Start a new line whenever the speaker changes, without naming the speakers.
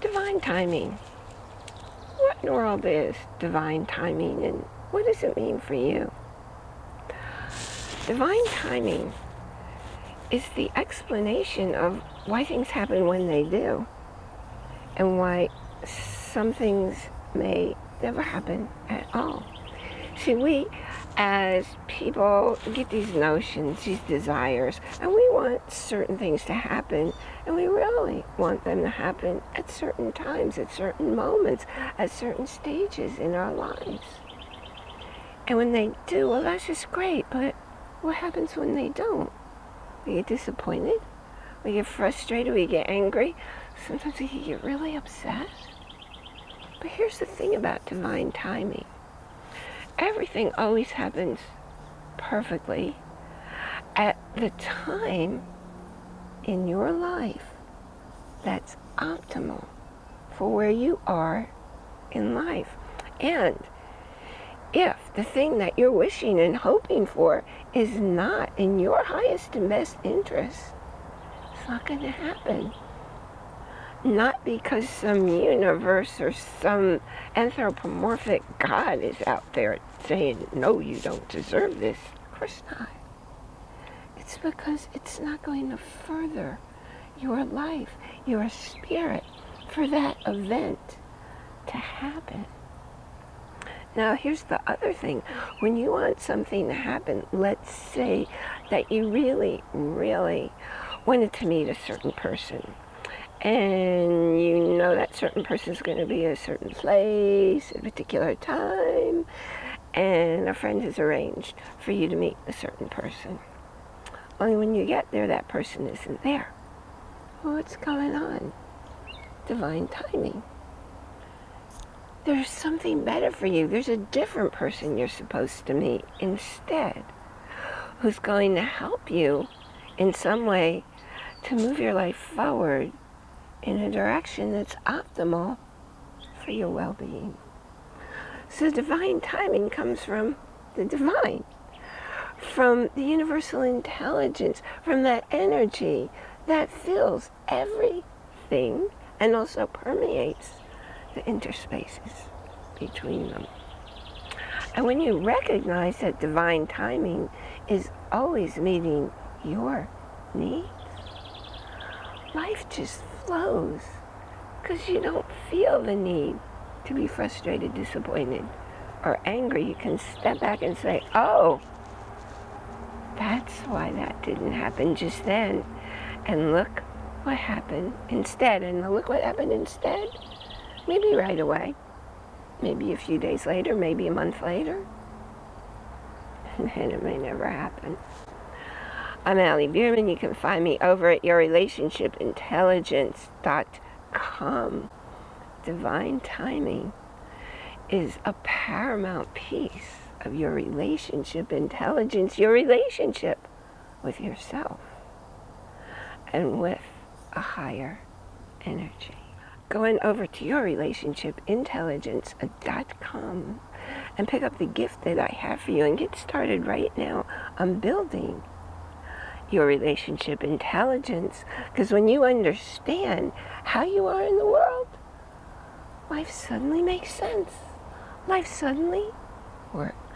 divine timing? What in the world is divine timing and what does it mean for you? Divine timing is the explanation of why things happen when they do and why some things may never happen at all. See, we as people get these notions, these desires, and we want certain things to happen, and we really want them to happen at certain times, at certain moments, at certain stages in our lives. And when they do, well, that's just great, but what happens when they don't? We get disappointed, we get frustrated, we get angry, sometimes we get really upset. But here's the thing about divine timing everything always happens perfectly at the time in your life that's optimal for where you are in life. And if the thing that you're wishing and hoping for is not in your highest and best interest, it's not going to happen not because some universe or some anthropomorphic God is out there saying, no, you don't deserve this. Of course not. It's because it's not going to further your life, your spirit, for that event to happen. Now, here's the other thing. When you want something to happen, let's say that you really, really wanted to meet a certain person and you know that certain person is going to be a certain place, at a particular time, and a friend has arranged for you to meet a certain person. Only when you get there, that person isn't there. what's going on? Divine timing. There's something better for you. There's a different person you're supposed to meet instead who's going to help you in some way to move your life forward in a direction that's optimal for your well-being. So divine timing comes from the divine, from the universal intelligence, from that energy that fills everything and also permeates the interspaces between them. And when you recognize that divine timing is always meeting your needs, life just flows because you don't feel the need to be frustrated, disappointed, or angry. You can step back and say, oh, that's why that didn't happen just then. And look what happened instead. And look what happened instead. Maybe right away. Maybe a few days later, maybe a month later. And it may never happen. I'm Allie Bierman. You can find me over at yourrelationshipintelligence.com. Divine timing is a paramount piece of your relationship intelligence, your relationship with yourself and with a higher energy. Going over to yourrelationshipintelligence.com and pick up the gift that I have for you and get started right now on building your relationship intelligence. Because when you understand how you are in the world, life suddenly makes sense. Life suddenly works.